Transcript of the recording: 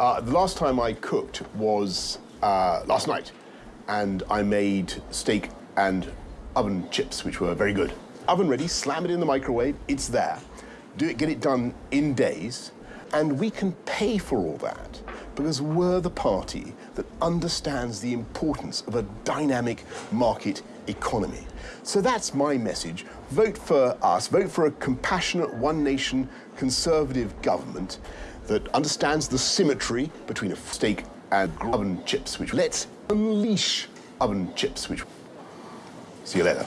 Uh, the last time I cooked was uh, last night, and I made steak and oven chips, which were very good. Oven ready, slam it in the microwave, it's there. Do it, get it done in days, and we can pay for all that because we're the party that understands the importance of a dynamic market economy. So that's my message. Vote for us. Vote for a compassionate, one nation, conservative government that understands the symmetry between a steak and oven chips, which let's unleash oven chips, which. See you later.